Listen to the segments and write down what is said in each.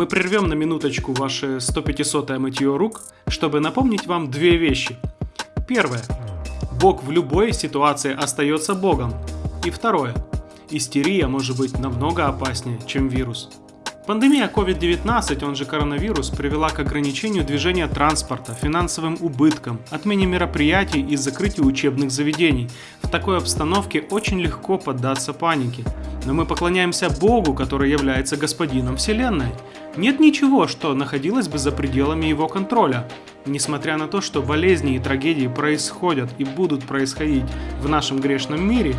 Мы прервем на минуточку ваше 100-500 мытье рук, чтобы напомнить вам две вещи. Первое. Бог в любой ситуации остается Богом. И второе. Истерия может быть намного опаснее, чем вирус. Пандемия COVID-19, он же коронавирус, привела к ограничению движения транспорта, финансовым убыткам, отмене мероприятий и закрытию учебных заведений. В такой обстановке очень легко поддаться панике. Но мы поклоняемся Богу, который является господином Вселенной. Нет ничего, что находилось бы за пределами его контроля. Несмотря на то, что болезни и трагедии происходят и будут происходить в нашем грешном мире,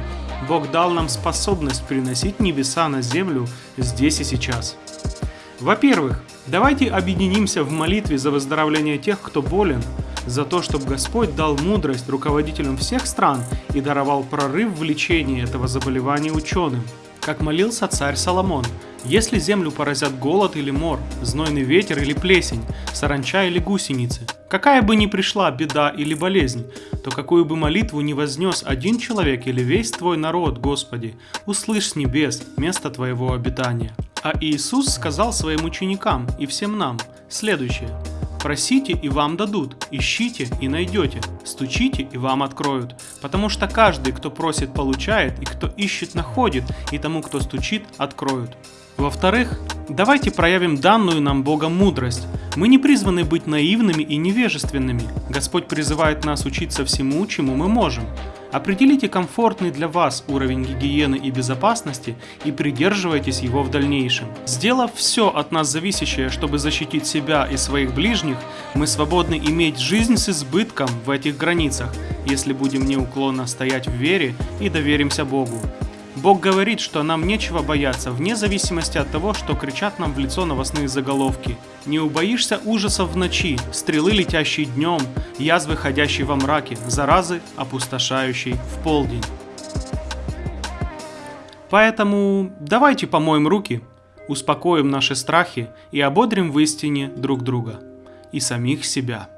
Бог дал нам способность приносить небеса на землю здесь и сейчас. Во-первых, давайте объединимся в молитве за выздоровление тех, кто болен, за то, чтобы Господь дал мудрость руководителям всех стран и даровал прорыв в лечении этого заболевания ученым. Как молился царь Соломон, если землю поразят голод или мор, знойный ветер или плесень, саранча или гусеницы, какая бы ни пришла беда или болезнь, то какую бы молитву ни вознес один человек или весь твой народ, Господи, услышь с небес место твоего обитания. А Иисус сказал своим ученикам и всем нам следующее. Просите и вам дадут, ищите и найдете, стучите и вам откроют. Потому что каждый, кто просит, получает, и кто ищет, находит, и тому, кто стучит, откроют. Во-вторых, давайте проявим данную нам Богом мудрость. Мы не призваны быть наивными и невежественными. Господь призывает нас учиться всему, чему мы можем. Определите комфортный для вас уровень гигиены и безопасности и придерживайтесь его в дальнейшем. Сделав все от нас зависящее, чтобы защитить себя и своих ближних, мы свободны иметь жизнь с избытком в этих границах, если будем неуклонно стоять в вере и доверимся Богу. Бог говорит, что нам нечего бояться, вне зависимости от того, что кричат нам в лицо новостные заголовки. Не убоишься ужасов в ночи, стрелы, летящие днем, язвы, ходящие во мраке, заразы, опустошающей в полдень. Поэтому давайте помоем руки, успокоим наши страхи и ободрим в истине друг друга и самих себя.